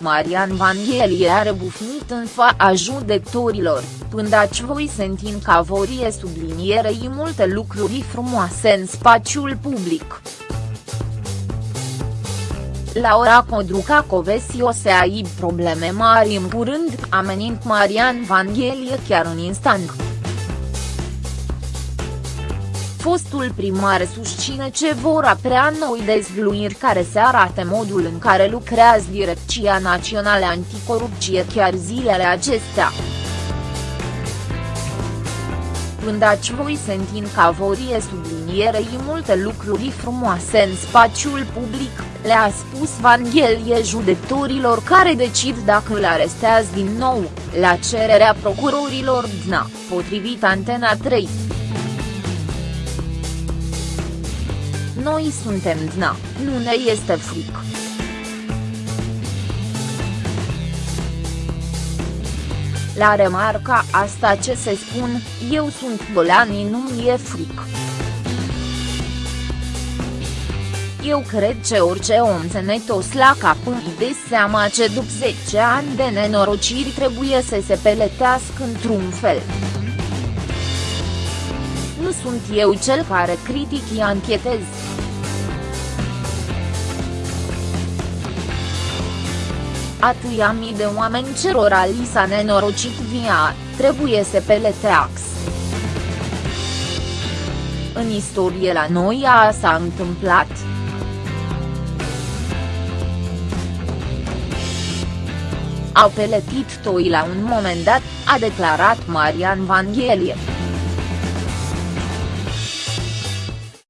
Marian Vanghelie a rebufnit în fața judecătorilor, pândaci voi sentin ca vorie sublinierei multe lucruri frumoase în spațiul public. Laura Codruca Covesi o să aibă probleme mari în curând, amenind Marian Vanghelie chiar în instant fostul primar susține ce vor aprea noi dezvluiri care se arate modul în care lucrează Direcția Națională Anticorupție chiar zilele acestea. Pândaci voi sentin ca vorie sublinierei multe lucruri frumoase în spațiul public, le-a spus Vanghelie judecătorilor care decid dacă îl arestează din nou, la cererea procurorilor DNA, potrivit Antena 3. Noi suntem DNA, nu ne este frică. La remarca asta ce se spun, eu sunt Bolani nu-mi e frică. Eu cred că orice om țănătos la cap îi de seama ce după 10 ani de nenorociri trebuie să se peletească într-un fel. Nu sunt eu cel care critic anchetez. atâia mii de oameni cerora li s-a nenorocit via, trebuie să peleteax. În istorie la noi a s-a întâmplat. Au peletit toi la un moment dat, a declarat Marian Vanghelie.